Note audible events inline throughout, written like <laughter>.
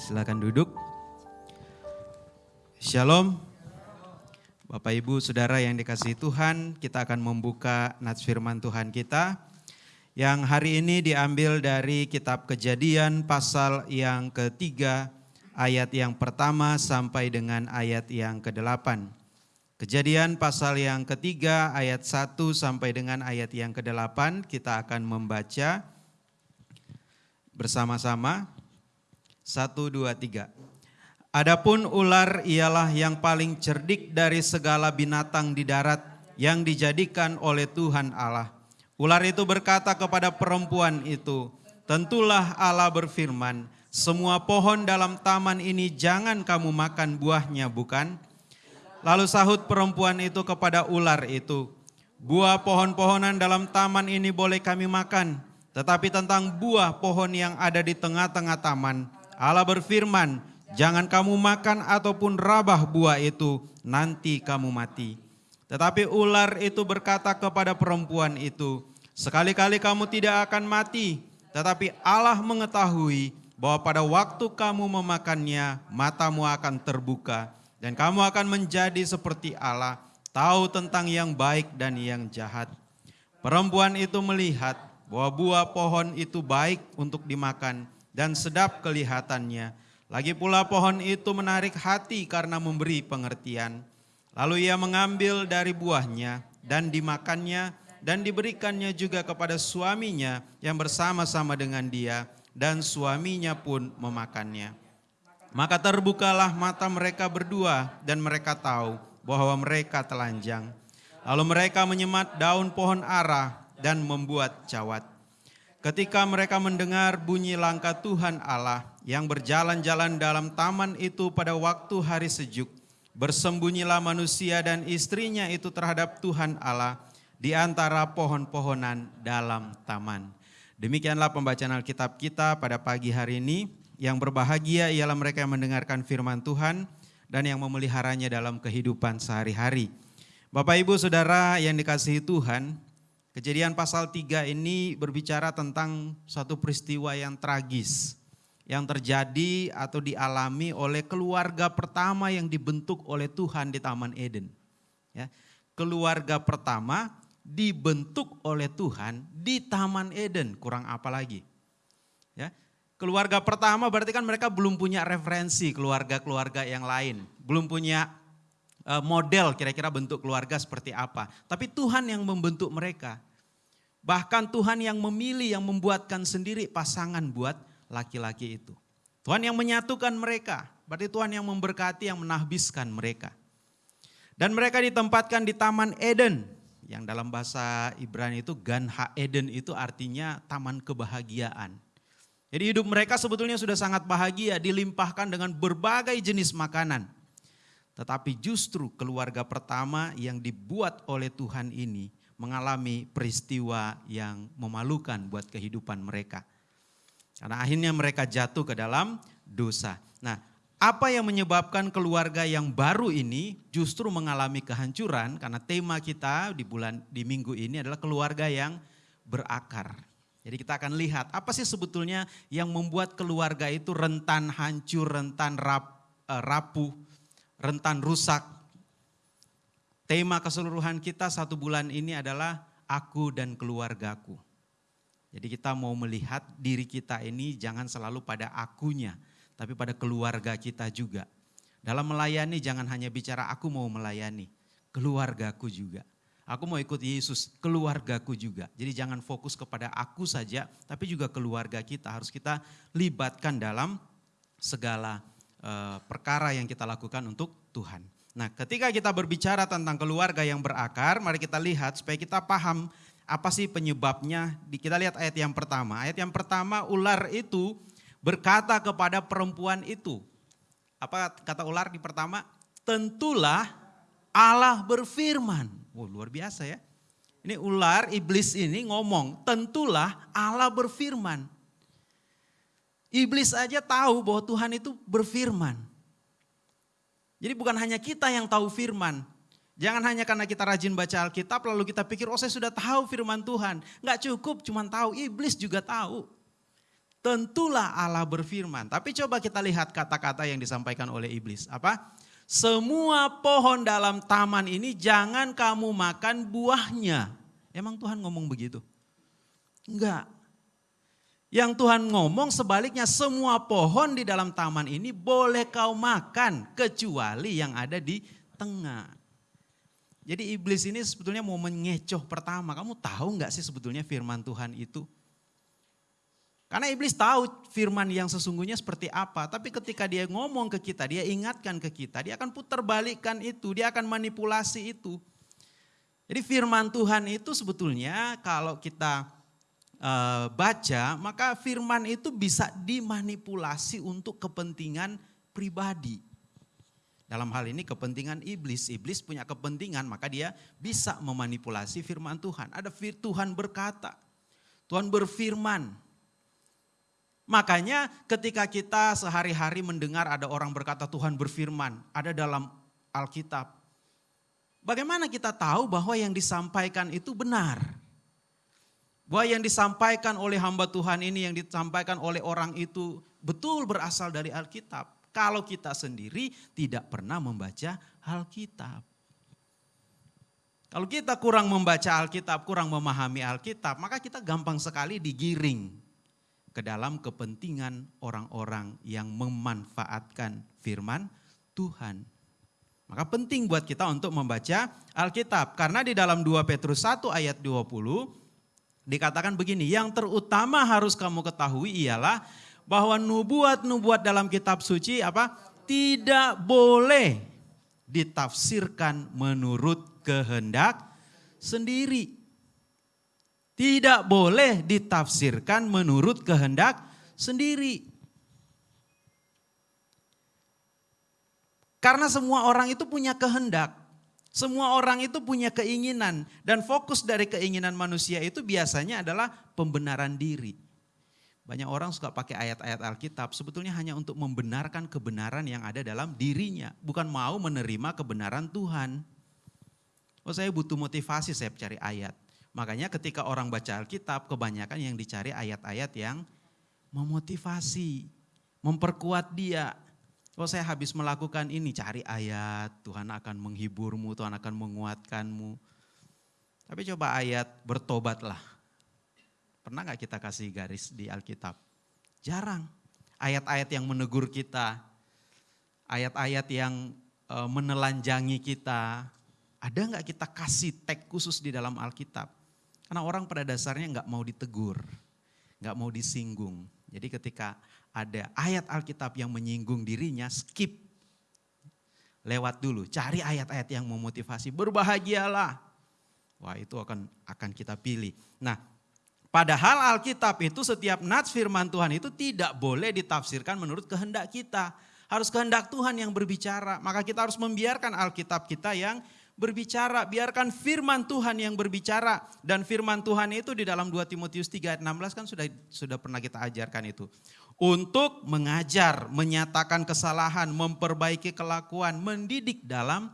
Silakan duduk. Shalom. Bapak Ibu Saudara yang dikasihi Tuhan, kita akan membuka nats firman Tuhan kita yang hari ini diambil dari kitab Kejadian pasal yang ketiga ayat yang pertama sampai dengan ayat yang kedelapan. Kejadian pasal yang ketiga ayat 1 sampai dengan ayat yang ke-8 kita akan membaca bersama-sama. Satu, dua, tiga. Adapun ular ialah yang paling cerdik dari segala binatang di darat yang dijadikan oleh Tuhan Allah. Ular itu berkata kepada perempuan itu, Tentulah Allah berfirman, semua pohon dalam taman ini jangan kamu makan buahnya bukan? Lalu sahut perempuan itu kepada ular itu, buah pohon-pohonan dalam taman ini boleh kami makan, tetapi tentang buah pohon yang ada di tengah-tengah taman, Allah berfirman, jangan kamu makan ataupun rabah buah itu, nanti kamu mati. Tetapi ular itu berkata kepada perempuan itu, sekali-kali kamu tidak akan mati, tetapi Allah mengetahui bahwa pada waktu kamu memakannya, matamu akan terbuka, dan kamu akan menjadi seperti Allah, tahu tentang yang baik dan yang jahat. Perempuan itu melihat bahwa buah pohon itu baik untuk dimakan dan sedap kelihatannya. Lagi pula pohon itu menarik hati karena memberi pengertian. Lalu ia mengambil dari buahnya dan dimakannya dan diberikannya juga kepada suaminya yang bersama-sama dengan dia dan suaminya pun memakannya. Maka terbukalah mata mereka berdua dan mereka tahu bahwa mereka telanjang. Lalu mereka menyemat daun pohon ara dan membuat cawat. Ketika mereka mendengar bunyi langkah Tuhan Allah yang berjalan-jalan dalam taman itu pada waktu hari sejuk, bersembunyilah manusia dan istrinya itu terhadap Tuhan Allah di antara pohon-pohonan dalam taman. Demikianlah pembacaan Alkitab kita pada pagi hari ini. Yang berbahagia ialah mereka yang mendengarkan firman Tuhan dan yang memeliharanya dalam kehidupan sehari-hari. Bapak Ibu Saudara yang dikasihi Tuhan, kejadian pasal 3 ini berbicara tentang suatu peristiwa yang tragis yang terjadi atau dialami oleh keluarga pertama yang dibentuk oleh Tuhan di Taman Eden. Ya, keluarga pertama dibentuk oleh Tuhan di Taman Eden, kurang apa lagi? Ya, Keluarga pertama berarti kan mereka belum punya referensi keluarga-keluarga yang lain. Belum punya model kira-kira bentuk keluarga seperti apa. Tapi Tuhan yang membentuk mereka. Bahkan Tuhan yang memilih, yang membuatkan sendiri pasangan buat laki-laki itu. Tuhan yang menyatukan mereka. Berarti Tuhan yang memberkati, yang menahbiskan mereka. Dan mereka ditempatkan di Taman Eden. Yang dalam bahasa Ibrani itu Gan Ha Eden itu artinya taman kebahagiaan jadi hidup mereka sebetulnya sudah sangat bahagia, dilimpahkan dengan berbagai jenis makanan. Tetapi justru keluarga pertama yang dibuat oleh Tuhan ini mengalami peristiwa yang memalukan buat kehidupan mereka. Karena akhirnya mereka jatuh ke dalam dosa. Nah, apa yang menyebabkan keluarga yang baru ini justru mengalami kehancuran karena tema kita di bulan di minggu ini adalah keluarga yang berakar. Jadi kita akan lihat apa sih sebetulnya yang membuat keluarga itu rentan hancur, rentan rap, eh, rapuh, rentan rusak. Tema keseluruhan kita satu bulan ini adalah aku dan keluargaku. Jadi kita mau melihat diri kita ini jangan selalu pada akunya, tapi pada keluarga kita juga. Dalam melayani jangan hanya bicara aku mau melayani, keluargaku juga. Aku mau ikut Yesus, keluargaku juga. Jadi jangan fokus kepada aku saja, tapi juga keluarga kita. Harus kita libatkan dalam segala perkara yang kita lakukan untuk Tuhan. Nah ketika kita berbicara tentang keluarga yang berakar, mari kita lihat supaya kita paham apa sih penyebabnya. Kita lihat ayat yang pertama. Ayat yang pertama ular itu berkata kepada perempuan itu. Apa kata ular di pertama? Tentulah Allah berfirman. Wow, luar biasa ya. Ini ular, iblis ini ngomong, tentulah Allah berfirman. Iblis aja tahu bahwa Tuhan itu berfirman. Jadi bukan hanya kita yang tahu firman. Jangan hanya karena kita rajin baca Alkitab lalu kita pikir, oh saya sudah tahu firman Tuhan. Enggak cukup cuma tahu, iblis juga tahu. tentulah Allah berfirman. Tapi coba kita lihat kata-kata yang disampaikan oleh iblis. Apa? Semua pohon dalam taman ini jangan kamu makan buahnya. Emang Tuhan ngomong begitu? Enggak. Yang Tuhan ngomong sebaliknya semua pohon di dalam taman ini boleh kau makan kecuali yang ada di tengah. Jadi iblis ini sebetulnya mau mengecoh pertama. Kamu tahu nggak sih sebetulnya firman Tuhan itu? Karena iblis tahu firman yang sesungguhnya seperti apa. Tapi ketika dia ngomong ke kita, dia ingatkan ke kita, dia akan putar balikkan itu, dia akan manipulasi itu. Jadi firman Tuhan itu sebetulnya kalau kita uh, baca, maka firman itu bisa dimanipulasi untuk kepentingan pribadi. Dalam hal ini kepentingan iblis. Iblis punya kepentingan maka dia bisa memanipulasi firman Tuhan. Ada fir Tuhan berkata, Tuhan berfirman. Makanya ketika kita sehari-hari mendengar ada orang berkata Tuhan berfirman, ada dalam Alkitab. Bagaimana kita tahu bahwa yang disampaikan itu benar? Bahwa yang disampaikan oleh hamba Tuhan ini, yang disampaikan oleh orang itu betul berasal dari Alkitab. Kalau kita sendiri tidak pernah membaca Alkitab. Kalau kita kurang membaca Alkitab, kurang memahami Alkitab, maka kita gampang sekali digiring ke dalam kepentingan orang-orang yang memanfaatkan firman Tuhan. Maka penting buat kita untuk membaca Alkitab. Karena di dalam 2 Petrus 1 ayat 20 dikatakan begini, yang terutama harus kamu ketahui ialah bahwa nubuat-nubuat dalam kitab suci apa? tidak boleh ditafsirkan menurut kehendak sendiri. Tidak boleh ditafsirkan menurut kehendak sendiri. Karena semua orang itu punya kehendak. Semua orang itu punya keinginan. Dan fokus dari keinginan manusia itu biasanya adalah pembenaran diri. Banyak orang suka pakai ayat-ayat Alkitab sebetulnya hanya untuk membenarkan kebenaran yang ada dalam dirinya. Bukan mau menerima kebenaran Tuhan. Oh saya butuh motivasi saya cari ayat. Makanya ketika orang baca Alkitab kebanyakan yang dicari ayat-ayat yang memotivasi. Memperkuat dia kalau saya habis melakukan ini, cari ayat, Tuhan akan menghiburmu, Tuhan akan menguatkanmu. Tapi coba ayat bertobatlah. Pernah gak kita kasih garis di Alkitab? Jarang. Ayat-ayat yang menegur kita, ayat-ayat yang e, menelanjangi kita, ada nggak kita kasih tag khusus di dalam Alkitab? Karena orang pada dasarnya nggak mau ditegur, nggak mau disinggung. Jadi ketika ada ayat Alkitab yang menyinggung dirinya, skip. Lewat dulu, cari ayat-ayat yang memotivasi, berbahagialah. Wah itu akan akan kita pilih. Nah padahal Alkitab itu setiap nats firman Tuhan itu tidak boleh ditafsirkan menurut kehendak kita. Harus kehendak Tuhan yang berbicara. Maka kita harus membiarkan Alkitab kita yang berbicara, biarkan firman Tuhan yang berbicara. Dan firman Tuhan itu di dalam 2 Timotius 3 ayat 16 kan sudah sudah pernah kita ajarkan itu. Untuk mengajar, menyatakan kesalahan, memperbaiki kelakuan, mendidik dalam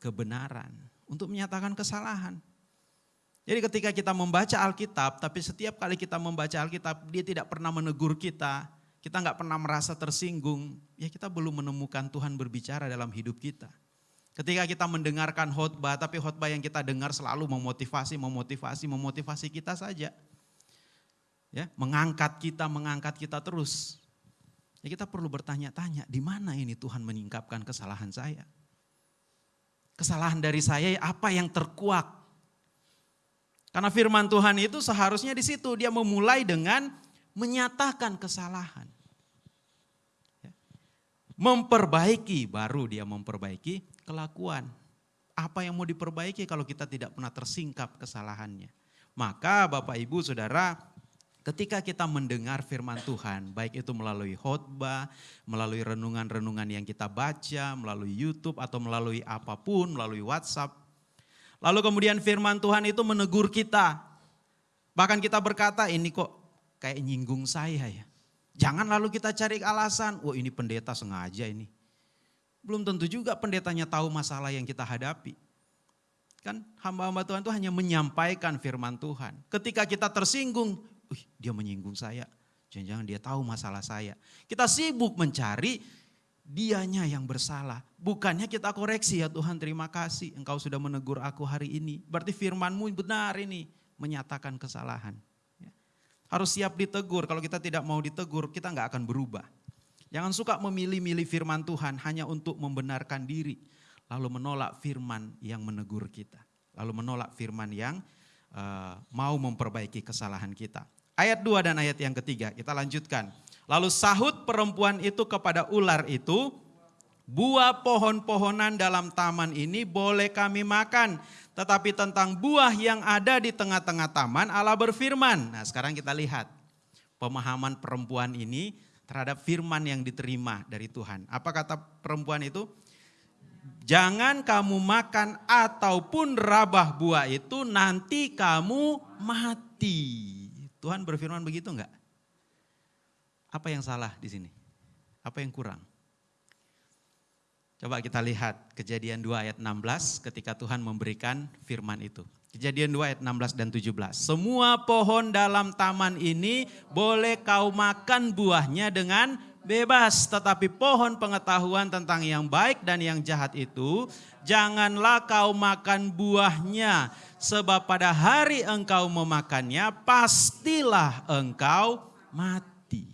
kebenaran. Untuk menyatakan kesalahan. Jadi ketika kita membaca Alkitab, tapi setiap kali kita membaca Alkitab, dia tidak pernah menegur kita, kita nggak pernah merasa tersinggung, ya kita belum menemukan Tuhan berbicara dalam hidup kita. Ketika kita mendengarkan khotbah, tapi khotbah yang kita dengar selalu memotivasi, memotivasi, memotivasi kita saja. Ya, mengangkat kita, mengangkat kita terus. Ya kita perlu bertanya-tanya, di mana ini Tuhan menyingkapkan kesalahan saya? Kesalahan dari saya apa yang terkuak? Karena firman Tuhan itu seharusnya di situ dia memulai dengan menyatakan kesalahan. Ya. Memperbaiki, baru dia memperbaiki kelakuan. Apa yang mau diperbaiki kalau kita tidak pernah tersingkap kesalahannya? Maka Bapak Ibu Saudara, ketika kita mendengar firman Tuhan, baik itu melalui khotbah, melalui renungan-renungan yang kita baca, melalui YouTube atau melalui apa pun, melalui WhatsApp. Lalu kemudian firman Tuhan itu menegur kita. Bahkan kita berkata, ini kok kayak nyinggung saya ya. Jangan lalu kita cari alasan, oh ini pendeta sengaja ini belum tentu juga pendetanya tahu masalah yang kita hadapi. Kan hamba-hamba Tuhan itu hanya menyampaikan firman Tuhan. Ketika kita tersinggung, Wih, dia menyinggung saya. Jangan-jangan dia tahu masalah saya. Kita sibuk mencari dianya yang bersalah. Bukannya kita koreksi ya Tuhan terima kasih engkau sudah menegur aku hari ini. Berarti firmanmu benar ini menyatakan kesalahan. Ya. Harus siap ditegur, kalau kita tidak mau ditegur kita nggak akan berubah. Jangan suka memilih-milih firman Tuhan hanya untuk membenarkan diri. Lalu menolak firman yang menegur kita. Lalu menolak firman yang uh, mau memperbaiki kesalahan kita. Ayat 2 dan ayat yang ketiga kita lanjutkan. Lalu sahut perempuan itu kepada ular itu, buah pohon-pohonan dalam taman ini boleh kami makan. Tetapi tentang buah yang ada di tengah-tengah taman Allah berfirman. Nah sekarang kita lihat pemahaman perempuan ini terhadap firman yang diterima dari Tuhan. Apa kata perempuan itu? Jangan kamu makan ataupun rabah buah itu nanti kamu mati. Tuhan berfirman begitu enggak? Apa yang salah di sini? Apa yang kurang? Coba kita lihat kejadian 2 ayat 16 ketika Tuhan memberikan firman itu. Kejadian 2 ayat 16 dan 17. Semua pohon dalam taman ini boleh kau makan buahnya dengan bebas. Tetapi pohon pengetahuan tentang yang baik dan yang jahat itu janganlah kau makan buahnya. Sebab pada hari engkau memakannya pastilah engkau mati.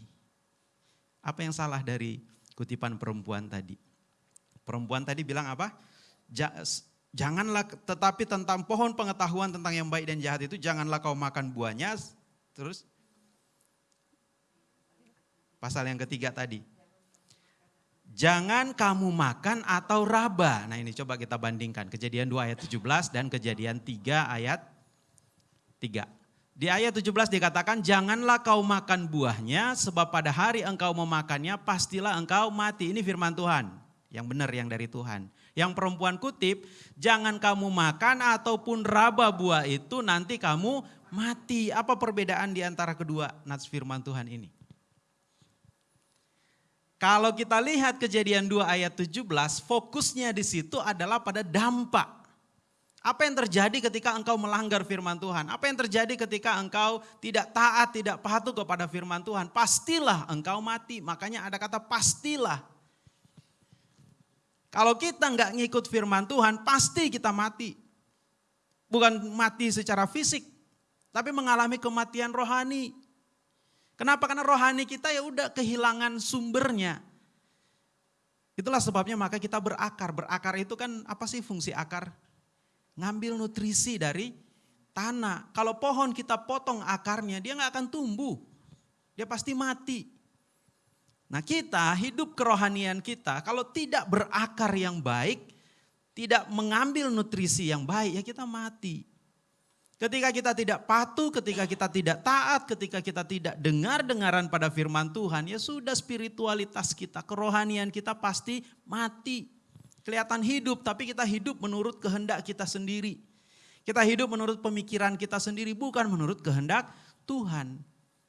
Apa yang salah dari kutipan perempuan tadi? Perempuan tadi bilang apa? Janganlah tetapi tentang pohon pengetahuan tentang yang baik dan jahat itu janganlah kau makan buahnya. Terus pasal yang ketiga tadi. Jangan kamu makan atau raba. Nah ini coba kita bandingkan. Kejadian 2 ayat 17 dan kejadian 3 ayat 3. Di ayat 17 dikatakan, janganlah kau makan buahnya, sebab pada hari engkau memakannya, pastilah engkau mati. Ini firman Tuhan, yang benar yang dari Tuhan. Yang perempuan kutip, jangan kamu makan ataupun raba buah itu, nanti kamu mati. Apa perbedaan di antara kedua nats firman Tuhan ini? Kalau kita lihat kejadian 2 ayat 17, fokusnya di situ adalah pada dampak. Apa yang terjadi ketika engkau melanggar firman Tuhan? Apa yang terjadi ketika engkau tidak taat, tidak patuh kepada firman Tuhan? Pastilah engkau mati. Makanya ada kata pastilah. Kalau kita nggak ngikut firman Tuhan, pasti kita mati. Bukan mati secara fisik, tapi mengalami kematian rohani. Kenapa? Karena rohani kita ya udah kehilangan sumbernya. Itulah sebabnya maka kita berakar. Berakar itu kan apa sih fungsi akar? ngambil nutrisi dari tanah. Kalau pohon kita potong akarnya, dia nggak akan tumbuh. Dia pasti mati. Nah kita hidup kerohanian kita kalau tidak berakar yang baik, tidak mengambil nutrisi yang baik, ya kita mati. Ketika kita tidak patuh, ketika kita tidak taat, ketika kita tidak dengar-dengaran pada firman Tuhan, ya sudah spiritualitas kita, kerohanian kita pasti mati. Kelihatan hidup, tapi kita hidup menurut kehendak kita sendiri. Kita hidup menurut pemikiran kita sendiri, bukan menurut kehendak Tuhan.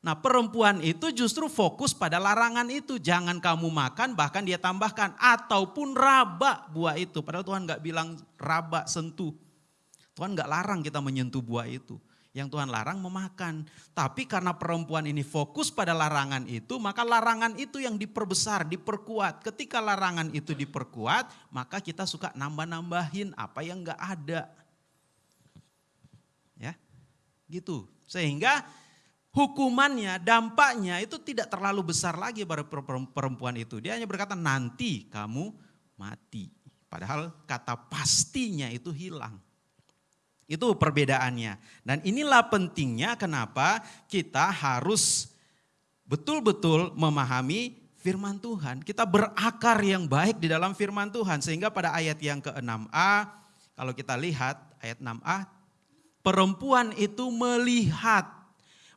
Nah perempuan itu justru fokus pada larangan itu. Jangan kamu makan, bahkan dia tambahkan. Ataupun raba buah itu. Padahal Tuhan gak bilang raba sentuh. Tuhan gak larang kita menyentuh buah itu yang Tuhan larang memakan. Tapi karena perempuan ini fokus pada larangan itu, maka larangan itu yang diperbesar, diperkuat. Ketika larangan itu diperkuat, maka kita suka nambah-nambahin apa yang enggak ada. Ya, gitu. Sehingga hukumannya, dampaknya itu tidak terlalu besar lagi pada perempuan itu. Dia hanya berkata nanti kamu mati. Padahal kata pastinya itu hilang. Itu perbedaannya. Dan inilah pentingnya kenapa kita harus betul-betul memahami firman Tuhan. Kita berakar yang baik di dalam firman Tuhan. Sehingga pada ayat yang ke-6a, kalau kita lihat ayat 6a, perempuan itu melihat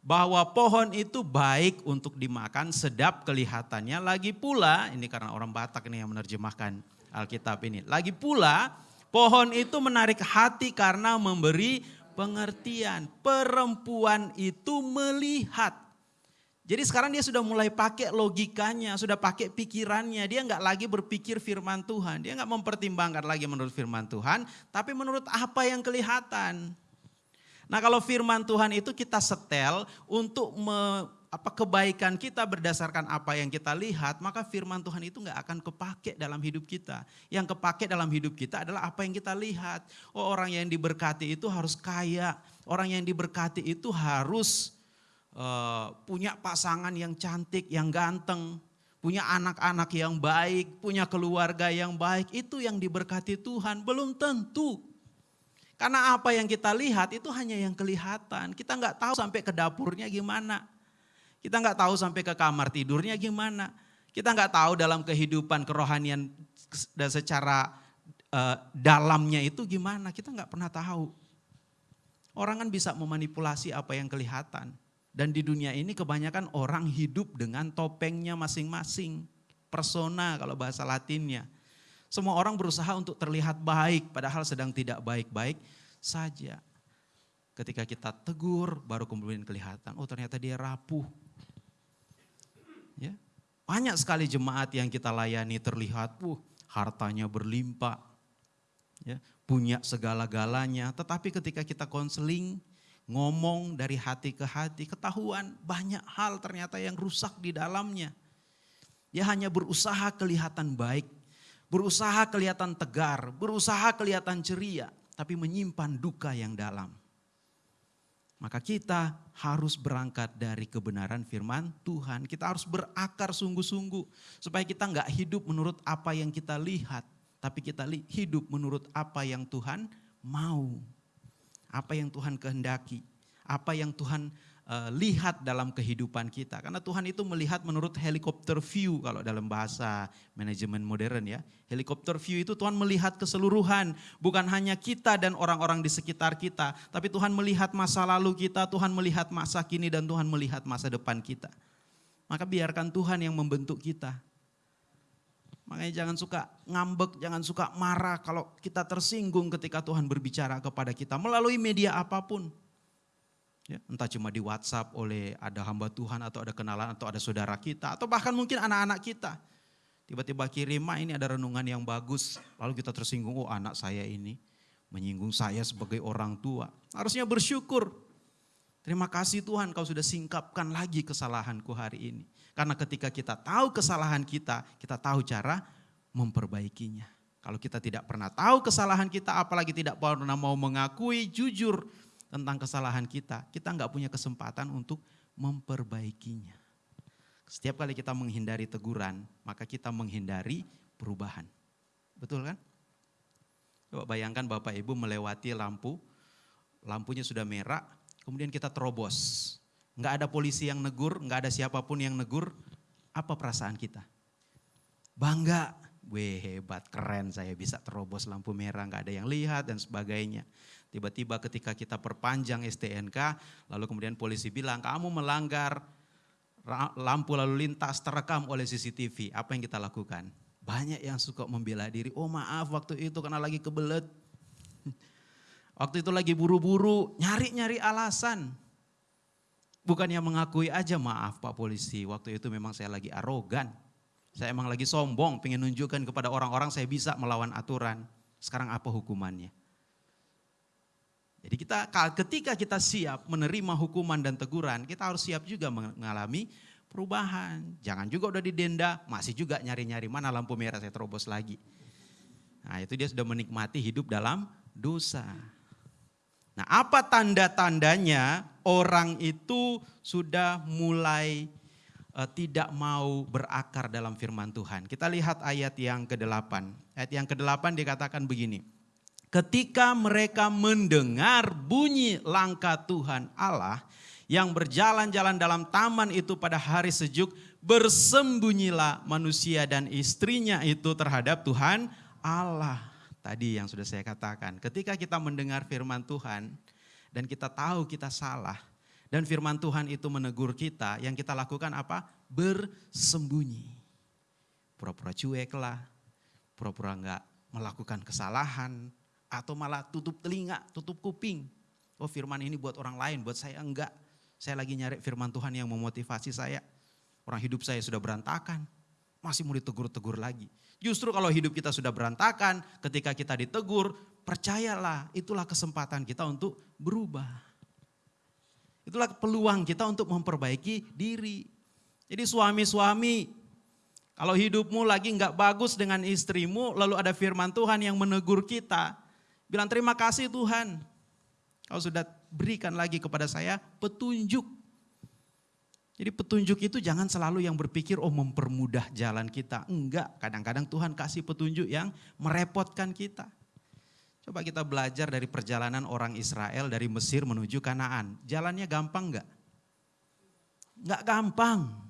bahwa pohon itu baik untuk dimakan, sedap kelihatannya. Lagi pula, ini karena orang Batak ini yang menerjemahkan Alkitab ini. Lagi pula, Pohon itu menarik hati karena memberi pengertian. Perempuan itu melihat. Jadi sekarang dia sudah mulai pakai logikanya, sudah pakai pikirannya. Dia nggak lagi berpikir firman Tuhan. Dia nggak mempertimbangkan lagi menurut firman Tuhan, tapi menurut apa yang kelihatan. Nah kalau firman Tuhan itu kita setel untuk me, apa kebaikan kita berdasarkan apa yang kita lihat, maka firman Tuhan itu nggak akan kepake dalam hidup kita. Yang kepake dalam hidup kita adalah apa yang kita lihat. Oh orang yang diberkati itu harus kaya, orang yang diberkati itu harus uh, punya pasangan yang cantik, yang ganteng, punya anak-anak yang baik, punya keluarga yang baik. Itu yang diberkati Tuhan, belum tentu. Karena apa yang kita lihat itu hanya yang kelihatan. Kita nggak tahu sampai ke dapurnya gimana. Kita nggak tahu sampai ke kamar tidurnya gimana. Kita nggak tahu dalam kehidupan kerohanian dan secara uh, dalamnya itu gimana. Kita nggak pernah tahu. Orang kan bisa memanipulasi apa yang kelihatan. Dan di dunia ini kebanyakan orang hidup dengan topengnya masing-masing. Persona kalau bahasa latinnya. Semua orang berusaha untuk terlihat baik padahal sedang tidak baik-baik saja. Ketika kita tegur baru kemudian kelihatan, oh ternyata dia rapuh, Ya. Banyak sekali jemaat yang kita layani terlihat, uh, hartanya berlimpah, ya, punya segala-galanya. Tetapi ketika kita konseling, ngomong dari hati ke hati, ketahuan banyak hal ternyata yang rusak di dalamnya. Dia hanya berusaha kelihatan baik, berusaha kelihatan tegar, berusaha kelihatan ceria, tapi menyimpan duka yang dalam. Maka kita harus berangkat dari kebenaran firman Tuhan. Kita harus berakar sungguh-sungguh supaya kita nggak hidup menurut apa yang kita lihat, tapi kita hidup menurut apa yang Tuhan mau, apa yang Tuhan kehendaki, apa yang Tuhan uh, lihat dalam kehidupan kita. Karena Tuhan itu melihat menurut helikopter view kalau dalam bahasa manajemen modern ya. Helikopter view itu Tuhan melihat keseluruhan, bukan hanya kita dan orang-orang di sekitar kita, tapi Tuhan melihat masa lalu kita, Tuhan melihat masa kini dan Tuhan melihat masa depan kita. Maka biarkan Tuhan yang membentuk kita. Makanya jangan suka ngambek, jangan suka marah kalau kita tersinggung ketika Tuhan berbicara kepada kita melalui media apa pun. Ya, entah cuma di WhatsApp oleh ada hamba Tuhan atau ada kenalan atau ada saudara kita atau bahkan mungkin anak-anak kita. Tiba-tiba kirim, ini ada renungan yang bagus. Lalu kita tersinggung, oh anak saya ini menyinggung saya sebagai orang tua. Harusnya bersyukur. Terima kasih Tuhan kau sudah singkapkan lagi kesalahanku hari ini. Karena ketika kita tahu kesalahan kita, kita tahu cara memperbaikinya. Kalau kita tidak pernah tahu kesalahan kita, apalagi tidak pernah mau mengakui jujur tentang kesalahan kita, kita nggak punya kesempatan untuk memperbaikinya. Setiap kali kita menghindari teguran, maka kita menghindari perubahan. Betul kan? Coba bayangkan Bapak Ibu melewati lampu, lampunya sudah merah, kemudian kita terobos. Nggak ada polisi yang negur, nggak ada siapa pun yang negur, apa perasaan kita? Bangga, weh hebat, keren saya bisa terobos lampu merah, nggak ada yang lihat dan sebagainya. Tiba-tiba ketika kita perpanjang STNK, lalu kemudian polisi bilang kamu melanggar lampu lalu lintas terekam oleh CCTV. Apa yang kita lakukan? Banyak yang suka membela diri. Oh maaf waktu itu karena lagi kebelet. <laughs> Waktu itu lagi buru-buru, nyari-nyari alasan. Bukannya mengakui aja maaf Pak Polisi, waktu itu memang saya lagi arogan. Saya emang lagi sombong, pengen nunjukkan kepada orang-orang saya bisa melawan aturan. Sekarang apa hukumannya? Jadi kita ketika kita siap menerima hukuman dan teguran, kita harus siap juga mengalami perubahan. Jangan juga udah didenda, masih juga nyari-nyari mana lampu merah saya terobos lagi. Nah itu dia sudah menikmati hidup dalam dosa. Nah apa tanda-tandanya orang itu sudah mulai uh, tidak mau berakar dalam firman Tuhan. Kita lihat ayat yang ke-8. Ayat yang ke-8 dikatakan begini. Ketika mereka mendengar bunyi langkah Tuhan Allah yang berjalan-jalan dalam taman itu pada hari sejuk, bersembunyilah manusia dan istrinya itu terhadap Tuhan Allah. Tadi yang sudah saya katakan, ketika kita mendengar firman Tuhan dan kita tahu kita salah, dan firman Tuhan itu menegur kita, yang kita lakukan apa? Bersembunyi. Pura-pura cuek lah, pura-pura enggak melakukan kesalahan, atau malah tutup telinga, tutup kuping. Oh firman ini buat orang lain, buat saya enggak. Saya lagi nyari firman Tuhan yang memotivasi saya. Orang hidup saya sudah berantakan, masih mau ditegur-tegur lagi. Justru kalau hidup kita sudah berantakan, ketika kita ditegur, percayalah itulah kesempatan kita untuk berubah. Itulah peluang kita untuk memperbaiki diri. Jadi suami-suami, kalau hidupmu lagi nggak bagus dengan istrimu, lalu ada firman Tuhan yang menegur kita, bilang terima kasih Tuhan. Kau sudah berikan lagi kepada saya petunjuk. Jadi petunjuk itu jangan selalu yang berpikir oh mempermudah jalan kita. Enggak, kadang-kadang Tuhan kasih petunjuk yang merepotkan kita. Coba kita belajar dari perjalanan orang Israel dari Mesir menuju Kanaan. Jalannya gampang enggak? Enggak gampang.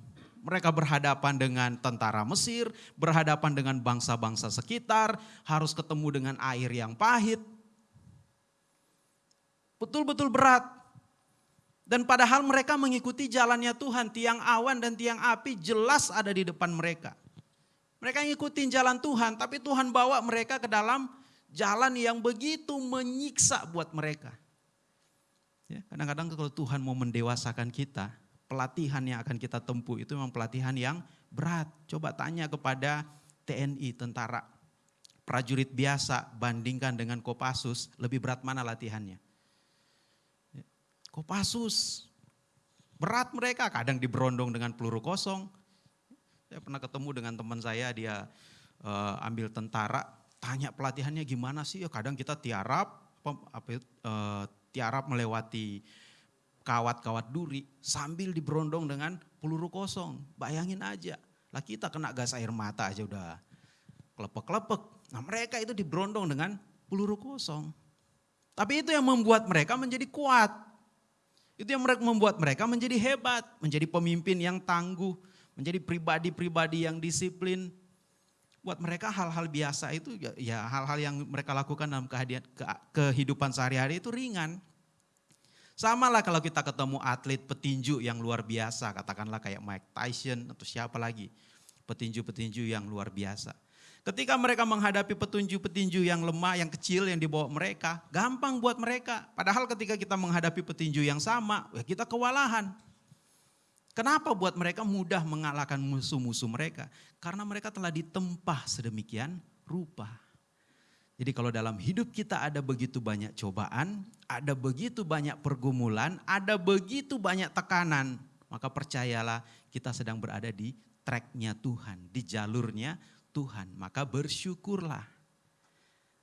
Mereka berhadapan dengan tentara Mesir, berhadapan dengan bangsa-bangsa sekitar, harus ketemu dengan air yang pahit. Betul-betul berat. Dan padahal mereka mengikuti jalannya Tuhan, tiang awan dan tiang api jelas ada di depan mereka. Mereka ngikutin jalan Tuhan, tapi Tuhan bawa mereka ke dalam jalan yang begitu menyiksa buat mereka. Ya, kadang-kadang kalau Tuhan mau mendewasakan kita, pelatihan yang akan kita tempuh itu memang pelatihan yang berat. Coba tanya kepada TNI, tentara, prajurit biasa bandingkan dengan Kopassus, lebih berat mana latihannya? Ya, Kopassus, berat mereka, kadang diberondong dengan peluru kosong. Saya pernah ketemu dengan teman saya, dia uh, ambil tentara, tanya pelatihannya gimana sih? Ya kadang kita tiarap, apa, uh, tiarap melewati kawat-kawat duri sambil diberondong dengan peluru kosong. Bayangin aja, lah kita kena gas air mata aja udah kelepek-kelepek. Nah mereka itu diberondong dengan peluru kosong. Tapi itu yang membuat mereka menjadi kuat. Itu yang membuat mereka menjadi hebat, menjadi pemimpin yang tangguh, menjadi pribadi-pribadi yang disiplin, buat mereka hal-hal biasa itu ya, ya hal-hal yang mereka lakukan dalam kehidupan sehari-hari itu ringan. Sama lah kalau kita ketemu atlet petinju yang luar biasa, katakanlah kayak Mike Tyson atau siapa lagi. Petinju-petinju yang luar biasa. Ketika mereka menghadapi petinju-petinju yang lemah, yang kecil yang dibawa mereka, gampang buat mereka. Padahal ketika kita menghadapi petinju yang sama, ya kita kewalahan. Kenapa buat mereka mudah mengalahkan musuh-musuh mereka? Karena mereka telah ditempah sedemikian rupa. Jadi kalau dalam hidup kita ada begitu banyak cobaan, ada begitu banyak pergumulan, ada begitu banyak tekanan, maka percayalah kita sedang berada di tracknya Tuhan, di jalurnya Tuhan. Maka bersyukurlah.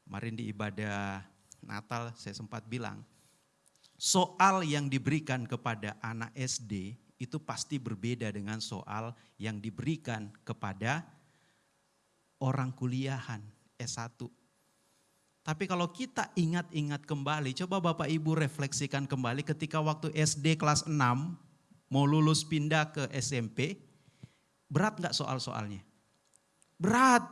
Kemarin di ibadah Natal saya sempat bilang, soal yang diberikan kepada anak SD itu pasti berbeda dengan soal yang diberikan kepada orang kuliahan S1. Tapi kalau kita ingat-ingat kembali, coba Bapak Ibu refleksikan kembali ketika waktu SD kelas 6 mau lulus pindah ke SMP, berat nggak soal-soalnya? Berat.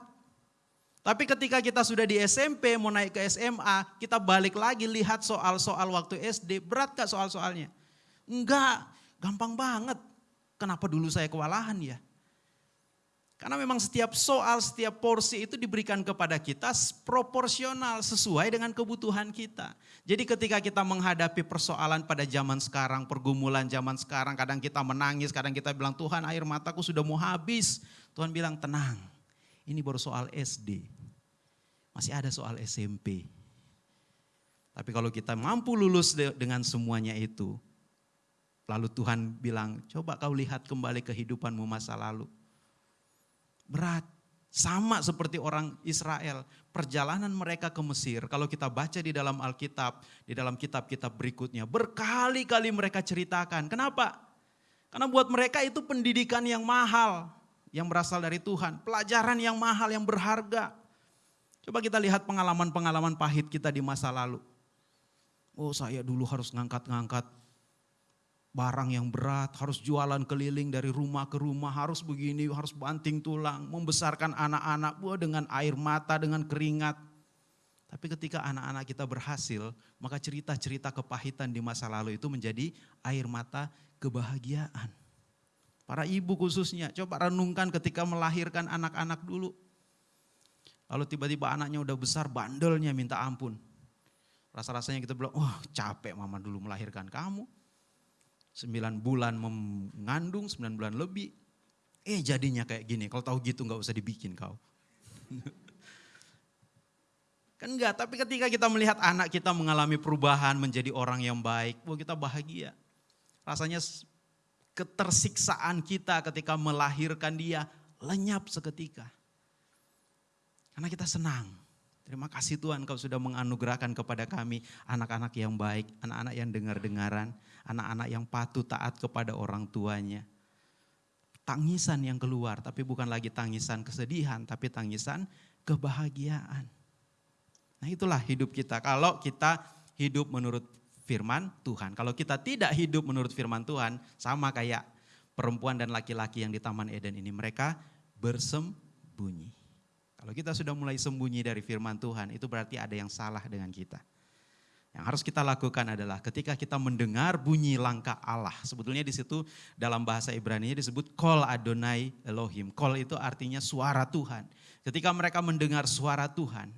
Tapi ketika kita sudah di SMP mau naik ke SMA, kita balik lagi lihat soal-soal waktu SD, berat nggak soal-soalnya? Enggak, Gampang banget. Kenapa dulu saya kewalahan ya? Karena memang setiap soal, setiap porsi itu diberikan kepada kita proporsional sesuai dengan kebutuhan kita. Jadi ketika kita menghadapi persoalan pada zaman sekarang, pergumulan zaman sekarang, kadang kita menangis, kadang kita bilang Tuhan air mataku sudah mau habis. Tuhan bilang tenang, ini baru soal SD. Masih ada soal SMP. Tapi kalau kita mampu lulus dengan semuanya itu, Lalu Tuhan bilang, coba kau lihat kembali kehidupanmu masa lalu. Berat, sama seperti orang Israel. Perjalanan mereka ke Mesir, kalau kita baca di dalam Alkitab, di dalam kitab-kitab berikutnya, berkali-kali mereka ceritakan. Kenapa? Karena buat mereka itu pendidikan yang mahal, yang berasal dari Tuhan. Pelajaran yang mahal, yang berharga. Coba kita lihat pengalaman-pengalaman pahit kita di masa lalu. Oh saya dulu harus ngangkat-ngangkat barang yang berat, harus jualan keliling dari rumah ke rumah, harus begini, harus banting tulang, membesarkan anak-anak buah dengan air mata, dengan keringat. Tapi ketika anak-anak kita berhasil, maka cerita-cerita kepahitan di masa lalu itu menjadi air mata kebahagiaan. Para ibu khususnya, coba renungkan ketika melahirkan anak-anak dulu. Lalu tiba-tiba anaknya udah besar, bandelnya minta ampun. Rasa-rasanya kita bilang, wah oh, capek mama dulu melahirkan kamu sembilan bulan mengandung, sembilan bulan lebih. Eh jadinya kayak gini, kalau tahu gitu nggak usah dibikin kau. <laughs> kan enggak, tapi ketika kita melihat anak kita mengalami perubahan menjadi orang yang baik, wah kita bahagia. Rasanya ketersiksaan kita ketika melahirkan dia lenyap seketika. Karena kita senang. Terima kasih Tuhan kau sudah menganugerahkan kepada kami anak-anak yang baik, anak-anak yang dengar-dengaran, anak-anak yang patuh taat kepada orang tuanya. Tangisan yang keluar, tapi bukan lagi tangisan kesedihan, tapi tangisan kebahagiaan. Nah itulah hidup kita. Kalau kita hidup menurut firman Tuhan. Kalau kita tidak hidup menurut firman Tuhan, sama kayak perempuan dan laki-laki yang di Taman Eden ini, mereka bersembunyi. Kalau kita sudah mulai sembunyi dari firman Tuhan, itu berarti ada yang salah dengan kita. Yang harus kita lakukan adalah ketika kita mendengar bunyi langkah Allah. Sebetulnya di situ dalam bahasa Ibrani disebut kol Adonai Elohim. Kol itu artinya suara Tuhan. Ketika mereka mendengar suara Tuhan,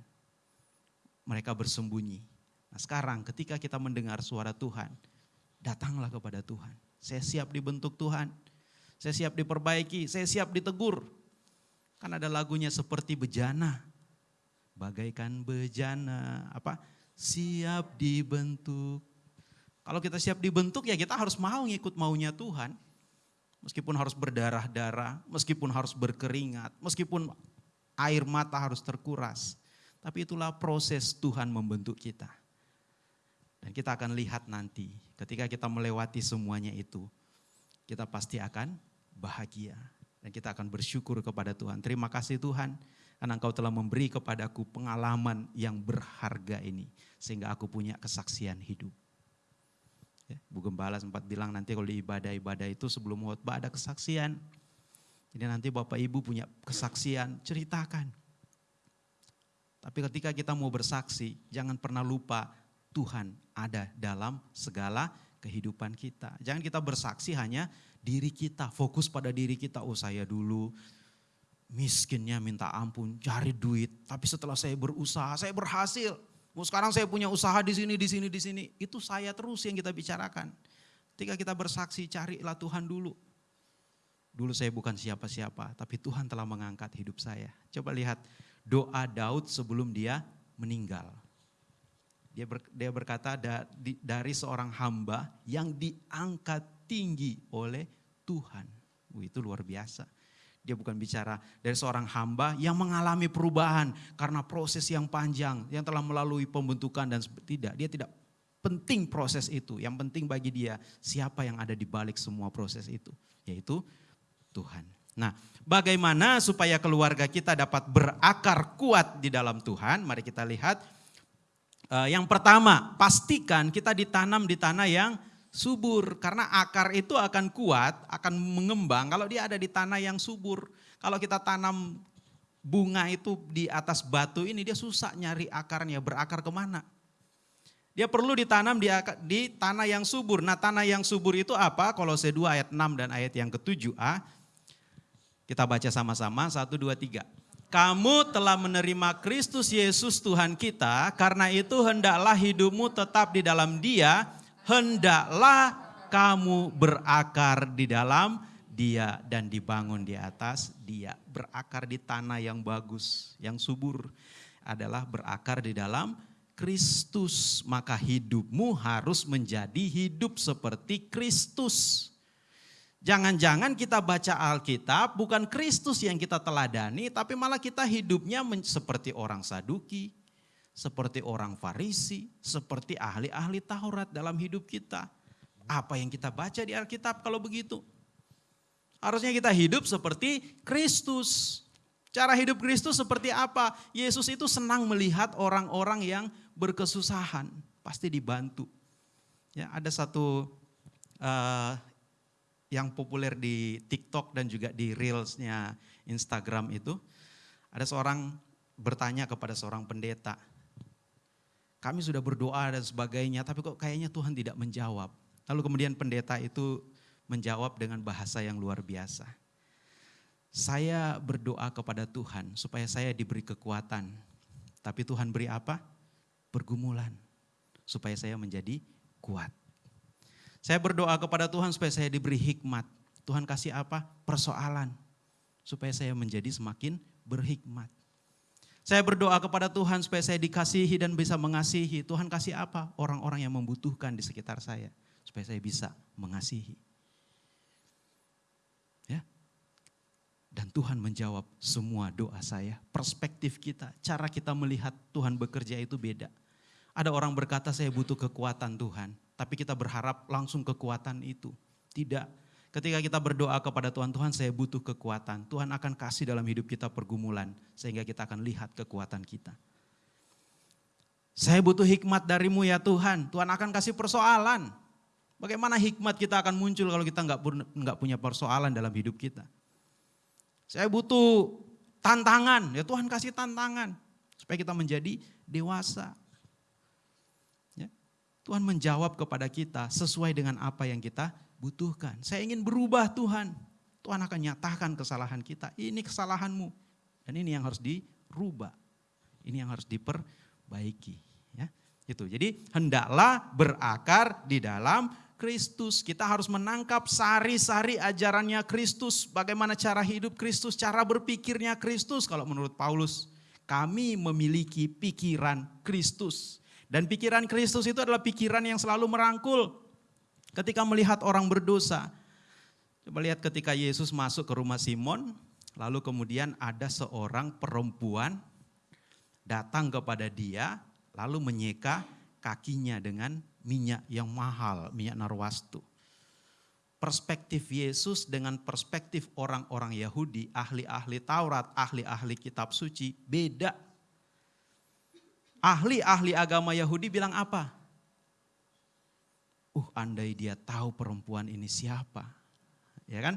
mereka bersembunyi Nah sekarang ketika kita mendengar suara Tuhan, datanglah kepada Tuhan. Saya siap dibentuk Tuhan, saya siap diperbaiki, saya siap ditegur. Kan ada lagunya seperti bejana, bagaikan bejana, apa? Siap dibentuk. Kalau kita siap dibentuk ya kita harus mau ngikut maunya Tuhan. Meskipun harus berdarah-darah, meskipun harus berkeringat, meskipun air mata harus terkuras. Tapi itulah proses Tuhan membentuk kita. Dan kita akan lihat nanti ketika kita melewati semuanya itu, kita pasti akan bahagia. Dan kita akan bersyukur kepada Tuhan. Terima kasih Tuhan karena Engkau telah memberi kepadaku pengalaman yang berharga ini. Sehingga aku punya kesaksian hidup. Ya, Bu Gembala sempat bilang nanti kalau di ibadah-ibadah itu sebelum khotbah ada kesaksian. Jadi nanti Bapak Ibu punya kesaksian, ceritakan. Tapi ketika kita mau bersaksi, jangan pernah lupa Tuhan ada dalam segala kehidupan kita. Jangan kita bersaksi hanya diri kita, fokus pada diri kita. Oh saya dulu miskinnya minta ampun, cari duit. Tapi setelah saya berusaha, saya berhasil. Oh, sekarang saya punya usaha di sini, di sini, di sini. Itu saya terus yang kita bicarakan. Ketika kita bersaksi, carilah Tuhan dulu. Dulu saya bukan siapa-siapa, tapi Tuhan telah mengangkat hidup saya. Coba lihat doa Daud sebelum dia meninggal. Dia, ber, dia berkata dari seorang hamba yang diangkat tinggi oleh Tuhan. Uh, itu luar biasa. Dia bukan bicara dari seorang hamba yang mengalami perubahan karena proses yang panjang, yang telah melalui pembentukan dan tidak. Dia tidak penting proses itu. Yang penting bagi dia siapa yang ada di balik semua proses itu, yaitu Tuhan. Nah, bagaimana supaya keluarga kita dapat berakar kuat di dalam Tuhan? Mari kita lihat Uh, yang pertama, pastikan kita ditanam di tanah yang subur. Karena akar itu akan kuat, akan mengembang kalau dia ada di tanah yang subur. Kalau kita tanam bunga itu di atas batu ini, dia susah nyari akarnya, berakar ke mana. Dia perlu ditanam di, di tanah yang subur. Nah tanah yang subur itu apa? Kolose 2 ayat 6 dan ayat yang ke-7a. Kita baca sama-sama, 1, 2, 3 kamu telah menerima Kristus Yesus Tuhan kita, karena itu hendaklah hidupmu tetap di dalam Dia, hendaklah kamu berakar di dalam Dia dan dibangun di atas Dia. Berakar di tanah yang bagus, yang subur adalah berakar di dalam Kristus, maka hidupmu harus menjadi hidup seperti Kristus. Jangan-jangan kita baca Alkitab bukan Kristus yang kita teladani, tapi malah kita hidupnya seperti orang Saduki, seperti orang Farisi, seperti ahli-ahli Taurat dalam hidup kita. Apa yang kita baca di Alkitab kalau begitu? Harusnya kita hidup seperti Kristus. Cara hidup Kristus seperti apa? Yesus itu senang melihat orang-orang yang berkesusahan, pasti dibantu. Ya, ada satu uh, yang populer di TikTok dan juga di Reelsnya Instagram itu, ada seorang bertanya kepada seorang pendeta, kami sudah berdoa dan sebagainya, tapi kok kayaknya Tuhan tidak menjawab. Lalu kemudian pendeta itu menjawab dengan bahasa yang luar biasa. Saya berdoa kepada Tuhan supaya saya diberi kekuatan. Tapi Tuhan beri apa? Pergumulan. Supaya saya menjadi kuat. Saya berdoa kepada Tuhan supaya saya diberi hikmat. Tuhan kasih apa? Persoalan. Supaya saya menjadi semakin berhikmat. Saya berdoa kepada Tuhan supaya saya dikasihi dan bisa mengasihi. Tuhan kasih apa? Orang-orang yang membutuhkan di sekitar saya. supaya saya bisa mengasihi. Ya. Dan Tuhan menjawab semua doa saya. Perspektif kita, cara kita melihat Tuhan bekerja itu beda. Ada orang berkata saya butuh kekuatan Tuhan, tapi kita berharap langsung kekuatan itu. Tidak. Ketika kita berdoa kepada Tuhan, Tuhan saya butuh kekuatan. Tuhan akan kasih dalam hidup kita pergumulan, sehingga kita akan lihat kekuatan kita. Saya butuh hikmat darimu ya Tuhan. Tuhan akan kasih persoalan. Bagaimana hikmat kita akan muncul kalau kita nggak nggak punya persoalan dalam hidup kita? Saya butuh tantangan, ya Tuhan kasih tantangan supaya kita menjadi dewasa. Ya. Tuhan menjawab kepada kita sesuai dengan apa yang kita butuhkan. Saya ingin berubah Tuhan. Tuhan akan nyatakan kesalahan kita. Ini kesalahanmu. Dan ini yang harus dirubah. Ini yang harus diperbaiki. Ya, itu. Jadi hendaklah berakar di dalam Kristus. Kita harus menangkap sari-sari ajarannya Kristus. Bagaimana cara hidup Kristus, cara berpikirnya Kristus. Kalau menurut Paulus, kami memiliki pikiran Kristus. Dan pikiran Kristus itu adalah pikiran yang selalu merangkul. Ketika melihat orang berdosa. Coba lihat ketika Yesus masuk ke rumah Simon. Lalu kemudian ada seorang perempuan datang kepada dia. Lalu menyeka kakinya dengan minyak yang mahal, minyak narwastu. Perspektif Yesus dengan perspektif orang-orang Yahudi, ahli-ahli Taurat, ahli-ahli kitab suci, beda. Ahli-ahli agama Yahudi bilang apa? Uh, andai dia tahu perempuan ini siapa. Ya kan?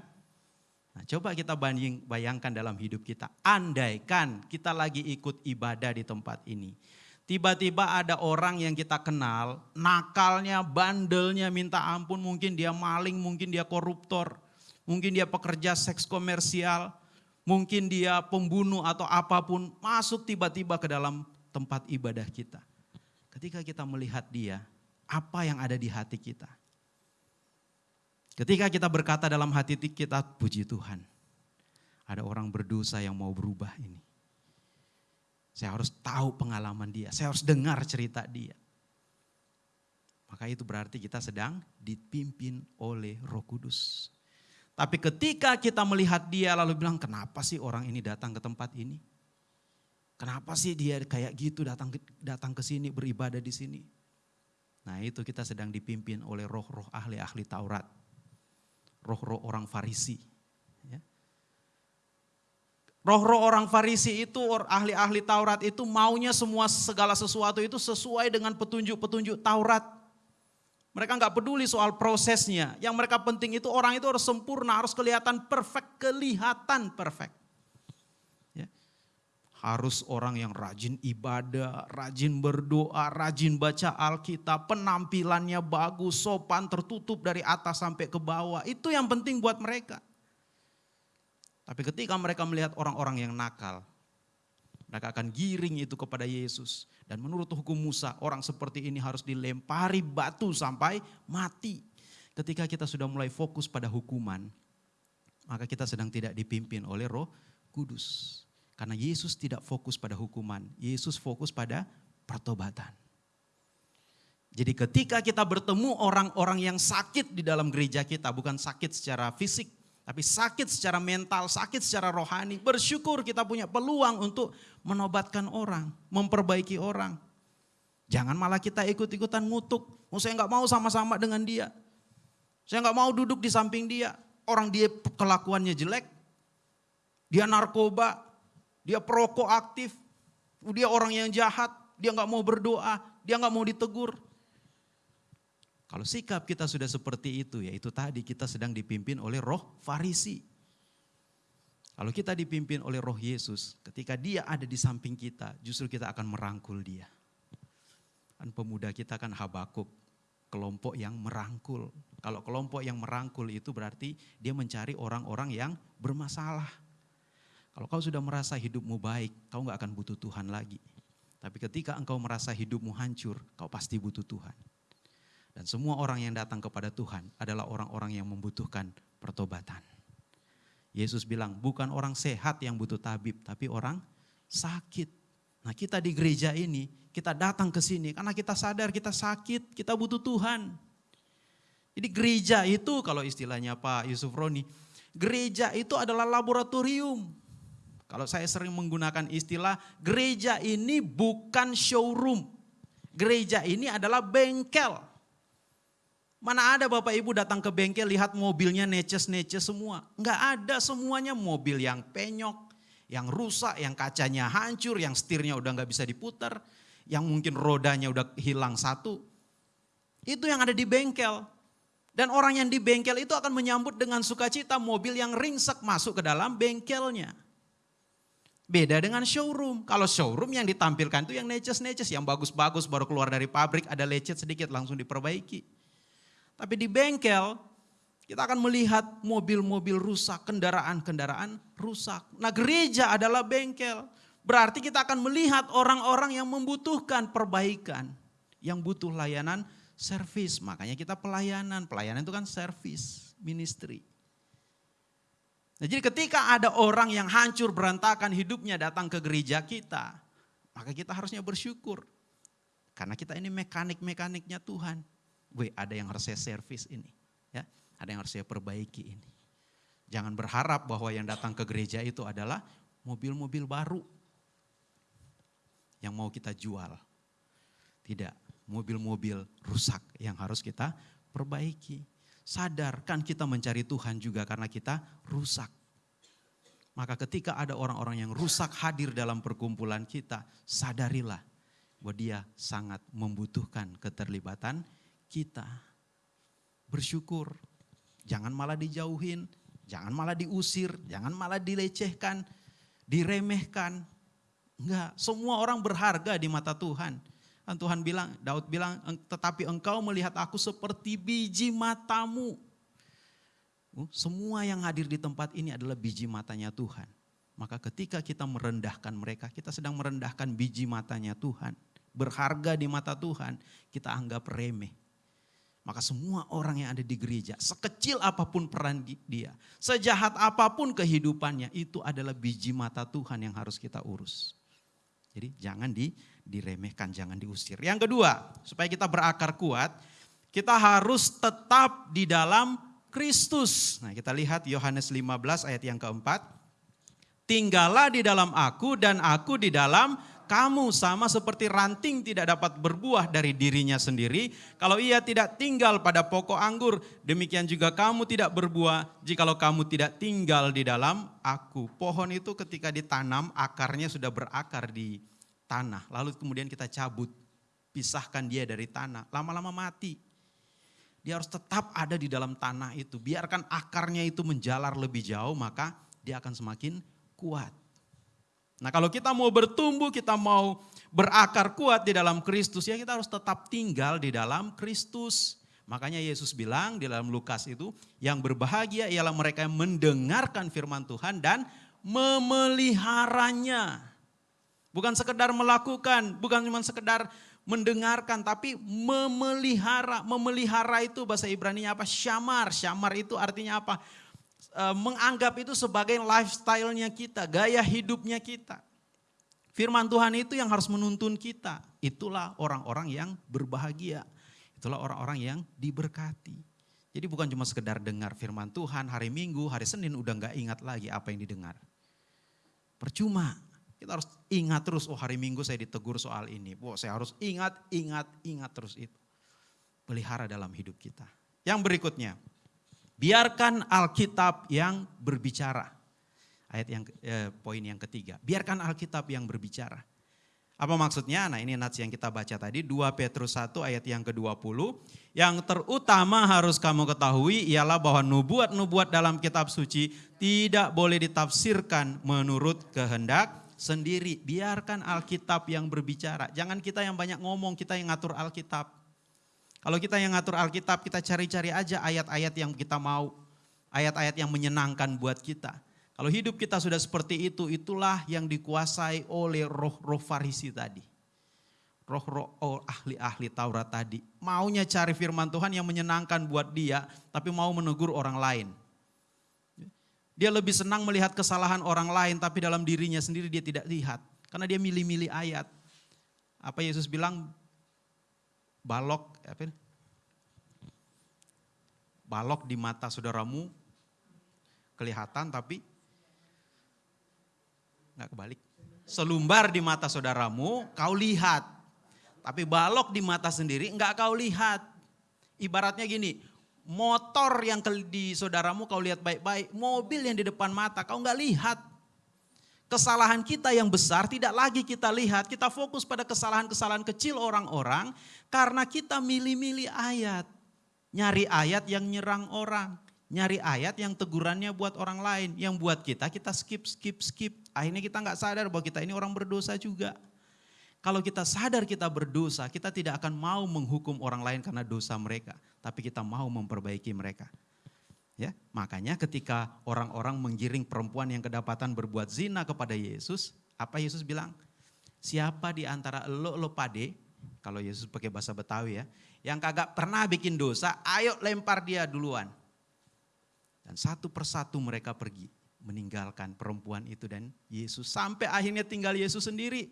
Nah, coba kita banding, bayangkan dalam hidup kita. Andaikan kita lagi ikut ibadah di tempat ini Tiba-tiba ada orang yang kita kenal, nakalnya, bandelnya minta ampun, mungkin dia maling, mungkin dia koruptor, mungkin dia pekerja seks komersial, mungkin dia pembunuh atau apa pun, masuk tiba-tiba ke dalam tempat ibadah kita. Ketika kita melihat dia, apa yang ada di hati kita? Ketika kita berkata dalam hati kita, puji Tuhan, ada orang berdosa yang mau berubah ini. Saya harus tahu pengalaman dia, saya harus dengar cerita dia. Maka itu berarti kita sedang dipimpin oleh Roh Kudus. Tapi ketika kita melihat dia lalu bilang, "Kenapa sih orang ini datang ke tempat ini? Kenapa sih dia kayak gitu datang datang ke sini beribadah di sini?" Nah, itu kita sedang dipimpin oleh roh-roh ahli-ahli Taurat. Roh-roh orang Farisi Roh-roh orang Farisi itu, ahli-ahli Taurat itu maunya semua segala sesuatu itu sesuai dengan petunjuk-petunjuk Taurat. Mereka nggak peduli soal prosesnya. Yang mereka penting itu orang itu harus sempurna, harus kelihatan perfect, kelihatan perfect. Harus orang yang rajin ibadah, rajin berdoa, rajin baca Alkitab, penampilannya bagus, sopan, tertutup dari atas sampai ke bawah. Itu yang penting buat mereka. Tapi ketika mereka melihat orang-orang yang nakal, mereka akan giring itu kepada Yesus. Dan menurut hukum Musa, orang seperti ini harus dilempari batu sampai mati. Ketika kita sudah mulai fokus pada hukuman, maka kita sedang tidak dipimpin oleh roh kudus. Karena Yesus tidak fokus pada hukuman, Yesus fokus pada pertobatan. Jadi ketika kita bertemu orang-orang yang sakit di dalam gereja kita, bukan sakit secara fisik, tapi sakit secara mental, sakit secara rohani. Bersyukur kita punya peluang untuk menobatkan orang, memperbaiki orang. Jangan malah kita ikut-ikutan ngutuk. Oh, saya nggak mau sama-sama dengan dia. Saya nggak mau duduk di samping dia. Orang dia kelakuannya jelek. Dia narkoba. Dia perokok aktif. Dia orang yang jahat. Dia nggak mau berdoa. Dia nggak mau ditegur. Kalau sikap kita sudah seperti itu, yaitu tadi kita sedang dipimpin oleh roh Farisi. Kalau kita dipimpin oleh roh Yesus, ketika dia ada di samping kita, justru kita akan merangkul dia. Kan pemuda kita kan Habakuk, kelompok yang merangkul. Kalau kelompok yang merangkul itu berarti dia mencari orang-orang yang bermasalah. Kalau kau sudah merasa hidupmu baik, kau nggak akan butuh Tuhan lagi. Tapi ketika engkau merasa hidupmu hancur, kau pasti butuh Tuhan. Dan semua orang yang datang kepada Tuhan adalah orang-orang yang membutuhkan pertobatan. Yesus bilang, bukan orang sehat yang butuh tabib, tapi orang sakit. Nah kita di gereja ini, kita datang ke sini karena kita sadar kita sakit, kita butuh Tuhan. Jadi gereja itu kalau istilahnya Pak Yusuf Roni, gereja itu adalah laboratorium. Kalau saya sering menggunakan istilah gereja ini bukan showroom. Gereja ini adalah bengkel. Mana ada Bapak Ibu datang ke bengkel lihat mobilnya neces-neces semua. Enggak ada semuanya mobil yang penyok, yang rusak, yang kacanya hancur, yang setirnya udah nggak bisa diputar, yang mungkin rodanya udah hilang satu. Itu yang ada di bengkel. Dan orang yang di bengkel itu akan menyambut dengan sukacita mobil yang ringsek masuk ke dalam bengkelnya. Beda dengan showroom. Kalau showroom yang ditampilkan itu yang neces-neces, yang bagus-bagus baru keluar dari pabrik ada lecet sedikit langsung diperbaiki. Tapi di bengkel kita akan melihat mobil-mobil rusak, kendaraan-kendaraan rusak. Nah gereja adalah bengkel. Berarti kita akan melihat orang-orang yang membutuhkan perbaikan. Yang butuh layanan servis. Makanya kita pelayanan. Pelayanan itu kan servis, ministry. Nah, jadi ketika ada orang yang hancur berantakan hidupnya datang ke gereja kita, maka kita harusnya bersyukur. Karena kita ini mekanik-mekaniknya Tuhan. Gue ada yang harus saya servis ini. ya Ada yang harus saya perbaiki ini. Jangan berharap bahwa yang datang ke gereja itu adalah mobil-mobil baru yang mau kita jual. Tidak, mobil-mobil rusak yang harus kita perbaiki. Sadarkan kita mencari Tuhan juga karena kita rusak. Maka ketika ada orang-orang yang rusak hadir dalam perkumpulan kita, sadarilah bahwa dia sangat membutuhkan keterlibatan kita. Bersyukur, jangan malah dijauhin, jangan malah diusir, jangan malah dilecehkan, diremehkan. Enggak, semua orang berharga di mata Tuhan. Dan Tuhan bilang, Daud bilang, tetapi engkau melihat aku seperti biji matamu. Oh, semua yang hadir di tempat ini adalah biji matanya Tuhan. Maka ketika kita merendahkan mereka, kita sedang merendahkan biji matanya Tuhan. Berharga di mata Tuhan, kita anggap remeh. Maka semua orang yang ada di gereja, sekecil apa pun peran dia, sejahat apa pun kehidupannya, itu adalah biji mata Tuhan yang harus kita urus. Jadi jangan di, diremehkan, jangan diusir. Yang kedua, supaya kita berakar kuat, kita harus tetap di dalam Kristus. Nah kita lihat Yohanes 15 ayat yang keempat. Tinggallah di dalam aku dan aku di dalam kamu sama seperti ranting tidak dapat berbuah dari dirinya sendiri. Kalau ia tidak tinggal pada pokok anggur, demikian juga kamu tidak berbuah jikalau kamu tidak tinggal di dalam aku. Pohon itu ketika ditanam akarnya sudah berakar di tanah. Lalu kemudian kita cabut, pisahkan dia dari tanah. Lama-lama mati. Dia harus tetap ada di dalam tanah itu. Biarkan akarnya itu menjalar lebih jauh maka dia akan semakin kuat. Nah kalau kita mau bertumbuh, kita mau berakar kuat di dalam Kristus, ya kita harus tetap tinggal di dalam Kristus. Makanya Yesus bilang di dalam Lukas itu, yang berbahagia ialah mereka yang mendengarkan firman Tuhan dan memeliharanya. Bukan sekedar melakukan, bukan cuma sekedar mendengarkan, tapi memelihara. Memelihara itu bahasa Ibrani apa? Syamar. Syamar itu artinya apa? Eh, menganggap itu sebagai lifestyle-nya kita, gaya hidupnya kita. Firman Tuhan itu yang harus menuntun kita. Itulah orang-orang yang berbahagia. Itulah orang-orang yang diberkati. Jadi bukan cuma sekedar dengar firman Tuhan hari Minggu, hari Senin udah nggak ingat lagi apa yang didengar. Percuma. Kita harus ingat terus, oh hari Minggu saya ditegur soal ini. Oh saya harus ingat, ingat, ingat terus itu. Pelihara dalam hidup kita. Yang berikutnya, Biarkan Alkitab yang berbicara. Ayat yang eh, poin yang ketiga. Biarkan Alkitab yang berbicara. Apa maksudnya? Nah ini nats yang kita baca tadi 2 Petrus 1 ayat yang ke-20. Yang terutama harus kamu ketahui ialah bahwa nubuat-nubuat dalam kitab suci tidak boleh ditafsirkan menurut kehendak sendiri. Biarkan Alkitab yang berbicara. Jangan kita yang banyak ngomong, kita yang ngatur Alkitab. Kalau kita yang ngatur Alkitab, kita cari-cari aja ayat-ayat yang kita mau. Ayat-ayat yang menyenangkan buat kita. Kalau hidup kita sudah seperti itu, itulah yang dikuasai oleh roh-roh farisi tadi. Roh-roh oh, ahli-ahli Taurat tadi. Maunya cari firman Tuhan yang menyenangkan buat dia, tapi mau menegur orang lain. Dia lebih senang melihat kesalahan orang lain, tapi dalam dirinya sendiri dia tidak lihat. Karena dia milih-milih ayat. Apa Yesus bilang, balok apa ini? balok di mata saudaramu kelihatan tapi nggak kebalik. Selumbar di mata saudaramu kau lihat, tapi balok di mata sendiri nggak kau lihat. Ibaratnya gini, motor yang di saudaramu kau lihat baik-baik, mobil yang di depan mata kau nggak lihat. Kesalahan kita yang besar tidak lagi kita lihat, kita fokus pada kesalahan-kesalahan kecil orang-orang karena kita milih-milih ayat. Nyari ayat yang nyerang orang, nyari ayat yang tegurannya buat orang lain, yang buat kita kita skip skip skip. Akhirnya kita nggak sadar bahwa kita ini orang berdosa juga. Kalau kita sadar kita berdosa, kita tidak akan mau menghukum orang lain karena dosa mereka, tapi kita mau memperbaiki mereka. Ya, makanya ketika orang-orang menggiring perempuan yang kedapatan berbuat zina kepada Yesus, apa Yesus bilang? Siapa di antara lo lo pade, kalau Yesus pakai bahasa Betawi ya, yang kagak pernah bikin dosa, ayo lempar dia duluan. Dan satu persatu mereka pergi meninggalkan perempuan itu dan Yesus. Sampai akhirnya tinggal Yesus sendiri.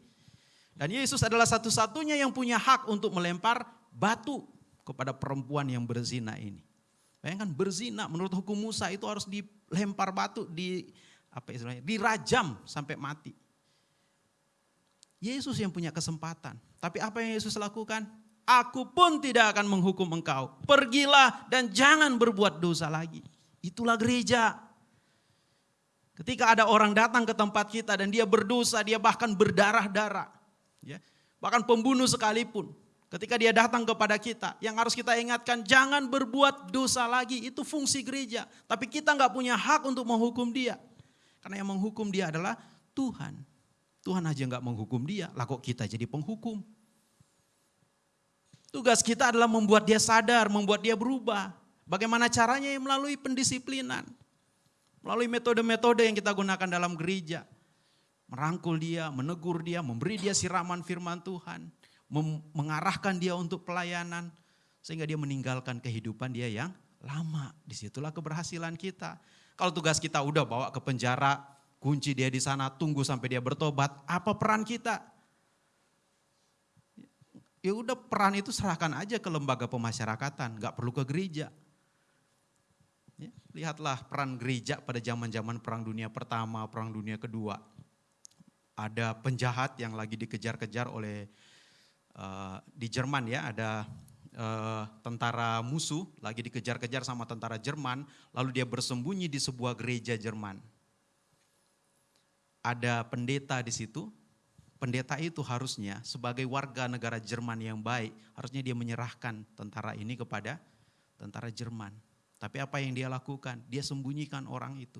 Dan Yesus adalah satu-satunya yang punya hak untuk melempar batu kepada perempuan yang berzina ini. Bayangkan berzina menurut hukum Musa itu harus dilempar batu di apa istilahnya dirajam sampai mati. Yesus yang punya kesempatan. Tapi apa yang Yesus lakukan? Aku pun tidak akan menghukum engkau. Pergilah dan jangan berbuat dosa lagi. Itulah gereja. Ketika ada orang datang ke tempat kita dan dia berdosa, dia bahkan berdarah-darah. Ya. Bahkan pembunuh sekalipun. Ketika dia datang kepada kita, yang harus kita ingatkan jangan berbuat dosa lagi. Itu fungsi gereja. Tapi kita nggak punya hak untuk menghukum dia. Karena yang menghukum dia adalah Tuhan. Tuhan aja nggak menghukum dia, lah kok kita jadi penghukum. Tugas kita adalah membuat dia sadar, membuat dia berubah. Bagaimana caranya? Ya, melalui pendisiplinan. Melalui metode-metode yang kita gunakan dalam gereja. Merangkul dia, menegur dia, memberi dia siraman firman Tuhan. Mengarahkan dia untuk pelayanan. Sehingga dia meninggalkan kehidupan dia yang lama. Di situlah keberhasilan kita. Kalau tugas kita udah bawa ke penjara, kunci dia di sana, tunggu sampai dia bertobat. Apa peran kita? Ya udah peran itu serahkan aja ke lembaga pemasyarakatan, nggak perlu ke gereja. Ya, lihatlah peran gereja pada zaman-zaman perang dunia pertama, perang dunia kedua. Ada penjahat yang lagi dikejar-kejar oleh uh, di Jerman ya, ada uh, tentara musuh lagi dikejar-kejar sama tentara Jerman, lalu dia bersembunyi di sebuah gereja Jerman. Ada pendeta di situ, pendeta itu harusnya sebagai warga negara Jerman yang baik, harusnya dia menyerahkan tentara ini kepada tentara Jerman. Tapi apa yang dia lakukan? Dia sembunyikan orang itu.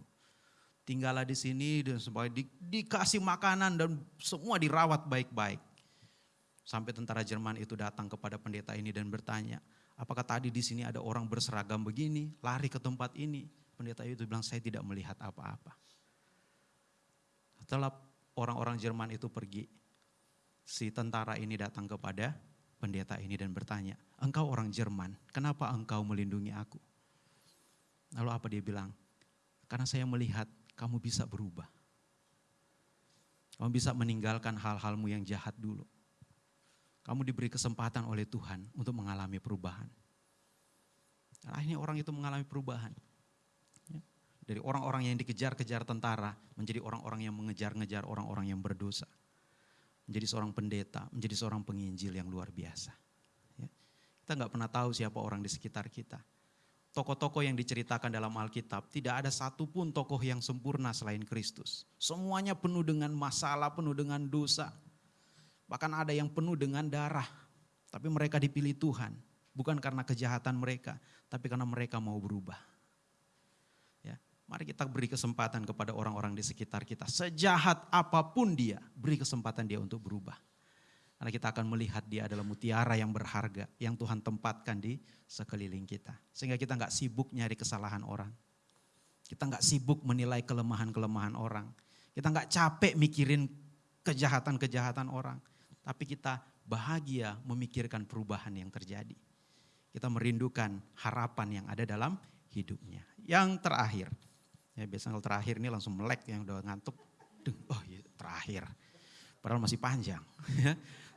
Tinggallah di sini dan sebagai di, dikasih makanan dan semua dirawat baik-baik. Sampai tentara Jerman itu datang kepada pendeta ini dan bertanya, apakah tadi di sini ada orang berseragam begini, lari ke tempat ini? Pendeta itu bilang, saya tidak melihat apa-apa. Setelah orang-orang Jerman itu pergi, si tentara ini datang kepada pendeta ini dan bertanya, engkau orang Jerman, kenapa engkau melindungi aku? Lalu apa dia bilang? Karena saya melihat kamu bisa berubah. Kamu bisa meninggalkan hal-halmu yang jahat dulu. Kamu diberi kesempatan oleh Tuhan untuk mengalami perubahan. Akhirnya orang itu mengalami perubahan. Ya. Dari orang-orang yang dikejar-kejar tentara menjadi orang-orang yang mengejar-ngejar orang-orang yang berdosa. Menjadi seorang pendeta, menjadi seorang penginjil yang luar biasa. Ya. Kita nggak pernah tahu siapa orang di sekitar kita tokoh-tokoh yang diceritakan dalam Alkitab, tidak ada satupun tokoh yang sempurna selain Kristus. Semuanya penuh dengan masalah, penuh dengan dosa. Bahkan ada yang penuh dengan darah. Tapi mereka dipilih Tuhan. Bukan karena kejahatan mereka, tapi karena mereka mau berubah. Ya, mari kita beri kesempatan kepada orang-orang di sekitar kita. Sejahat apa pun dia, beri kesempatan dia untuk berubah. Karena kita akan melihat dia adalah mutiara yang berharga yang Tuhan tempatkan di sekeliling kita. Sehingga kita nggak sibuk nyari kesalahan orang. Kita nggak sibuk menilai kelemahan-kelemahan orang. Kita nggak capek mikirin kejahatan-kejahatan orang. Tapi kita bahagia memikirkan perubahan yang terjadi. Kita merindukan harapan yang ada dalam hidupnya. Yang terakhir, ya biasanya kalau terakhir ini langsung melek yang udah ngantuk. Oh iya terakhir, padahal masih panjang. <laughs> Ya.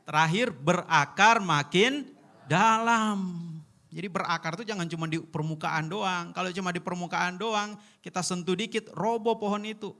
Terakhir berakar makin dalam. Jadi berakar itu jangan cuma di permukaan doang. Kalau cuma di permukaan doang, kita sentuh dikit, roboh pohon itu.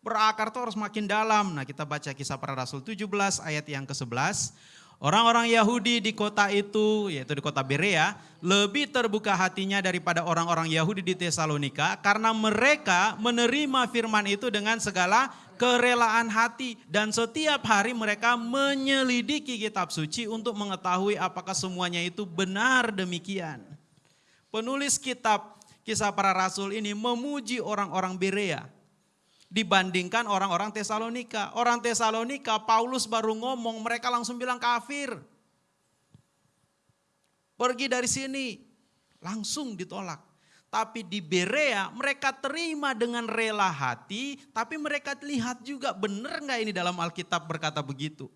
Berakar itu harus makin dalam. Nah kita baca kisah para rasul 17 ayat yang ke-11. Orang-orang Yahudi di kota itu, yaitu di kota Berea, lebih terbuka hatinya daripada orang-orang Yahudi di Tesalonika karena mereka menerima firman itu dengan segala kerelaan hati dan setiap hari mereka menyelidiki kitab suci untuk mengetahui apakah semuanya itu benar demikian. Penulis kitab Kisah Para Rasul ini memuji orang-orang Berea dibandingkan orang-orang Tesalonika. Orang Tesalonika, Paulus baru ngomong, mereka langsung bilang kafir. Pergi dari sini, langsung ditolak. Tapi di Berea mereka terima dengan rela hati, tapi mereka lihat juga benar nggak ini dalam Alkitab berkata begitu.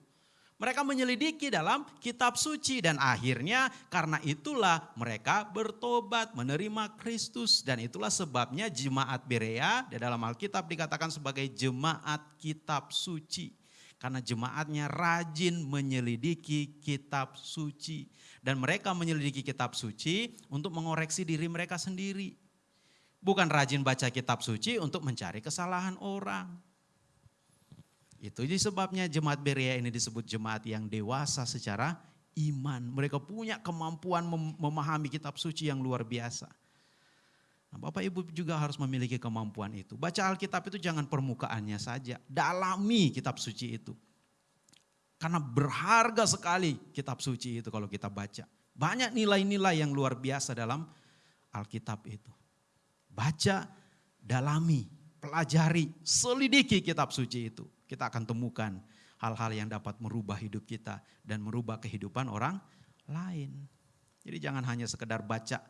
Mereka menyelidiki dalam kitab suci dan akhirnya karena itulah mereka bertobat menerima Kristus dan itulah sebabnya jemaat Berea di dalam Alkitab dikatakan sebagai jemaat kitab suci. Karena jemaatnya rajin menyelidiki kitab suci. Dan mereka menyelidiki kitab suci untuk mengoreksi diri mereka sendiri. Bukan rajin baca kitab suci untuk mencari kesalahan orang. Itu sebabnya jemaat Berea ini disebut jemaat yang dewasa secara iman. Mereka punya kemampuan memahami kitab suci yang luar biasa. Nah, Bapak Ibu juga harus memiliki kemampuan itu. Baca Alkitab itu jangan permukaannya saja, dalami kitab suci itu. Karena berharga sekali kitab suci itu kalau kita baca. Banyak nilai-nilai yang luar biasa dalam Alkitab itu. Baca, dalami, pelajari, selidiki kitab suci itu kita akan temukan hal-hal yang dapat merubah hidup kita dan merubah kehidupan orang lain. Jadi jangan hanya sekedar baca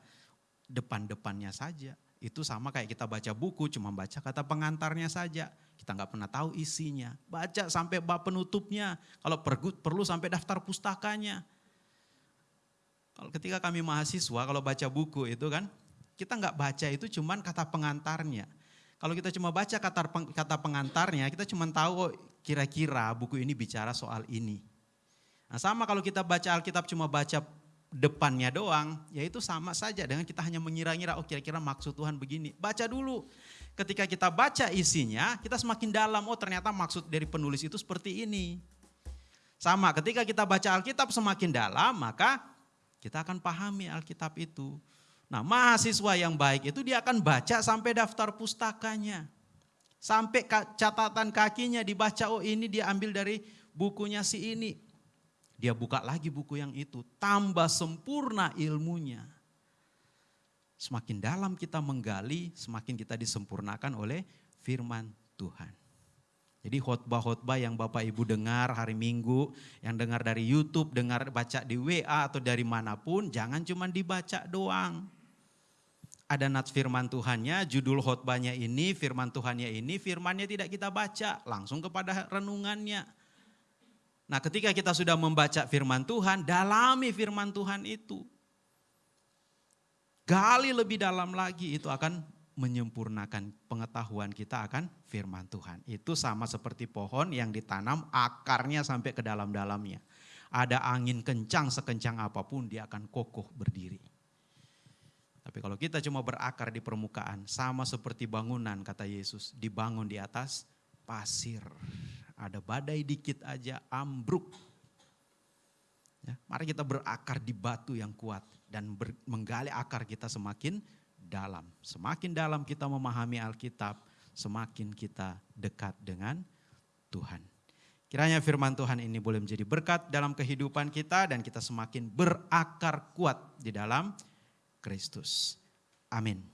depan-depannya saja. Itu sama kayak kita baca buku, cuma baca kata pengantarnya saja. Kita nggak pernah tahu isinya. Baca sampai bab penutupnya. Kalau perlu, perlu sampai daftar pustakanya. Kalau ketika kami mahasiswa, kalau baca buku itu kan, kita nggak baca itu cuman kata pengantarnya. Kalau kita cuma baca kata, kata pengantarnya, kita cuma tahu oh, kira-kira buku ini bicara soal ini. Nah sama kalau kita baca Alkitab cuma baca depannya doang, ya itu sama saja dengan kita hanya mengira-ngira, oh kira-kira maksud Tuhan begini. Baca dulu. Ketika kita baca isinya, kita semakin dalam, oh ternyata maksud dari penulis itu seperti ini. Sama ketika kita baca Alkitab semakin dalam, maka kita akan pahami Alkitab itu. Nah mahasiswa yang baik itu dia akan baca sampai daftar pustakanya. Sampai catatan kakinya dibaca, oh ini dia ambil dari bukunya si ini. Dia buka lagi buku yang itu, tambah sempurna ilmunya. Semakin dalam kita menggali, semakin kita disempurnakan oleh firman Tuhan. Jadi khotbah-khotbah yang Bapak Ibu dengar hari Minggu, yang dengar dari YouTube, dengar baca di WA atau dari mana pun, jangan cuma dibaca doang ada nats firman Tuhannya, judul khotbahnya ini, firman Tuhannya ini, firmannya tidak kita baca, langsung kepada renungannya. Nah ketika kita sudah membaca firman Tuhan, dalami firman Tuhan itu. Gali lebih dalam lagi, itu akan menyempurnakan pengetahuan kita akan firman Tuhan. Itu sama seperti pohon yang ditanam akarnya sampai ke dalam-dalamnya. Ada angin kencang sekencang apa pun dia akan kokoh berdiri. Tapi kalau kita cuma berakar di permukaan, sama seperti bangunan kata Yesus, dibangun di atas pasir. Ada badai dikit aja ambruk. Ya, mari kita berakar di batu yang kuat dan ber, menggali akar kita semakin dalam. Semakin dalam kita memahami Alkitab, semakin kita dekat dengan Tuhan. Kiranya firman Tuhan ini boleh menjadi berkat dalam kehidupan kita dan kita semakin berakar kuat di dalam Kristus. Amin.